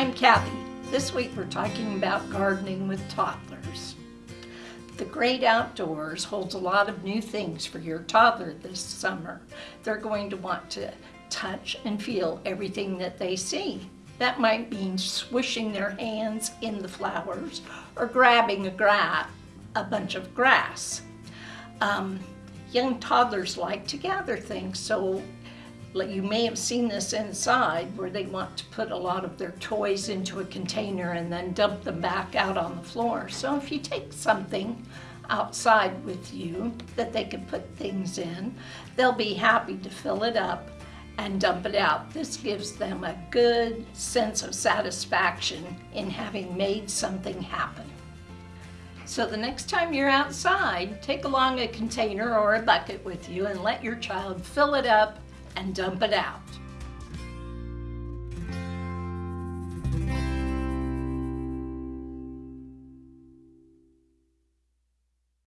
I'm Kathy. This week we're talking about gardening with toddlers. The great outdoors holds a lot of new things for your toddler this summer. They're going to want to touch and feel everything that they see. That might mean swishing their hands in the flowers or grabbing a, gra a bunch of grass. Um, young toddlers like to gather things, so you may have seen this inside where they want to put a lot of their toys into a container and then dump them back out on the floor. So if you take something outside with you that they can put things in, they'll be happy to fill it up and dump it out. This gives them a good sense of satisfaction in having made something happen. So the next time you're outside, take along a container or a bucket with you and let your child fill it up and dump it out.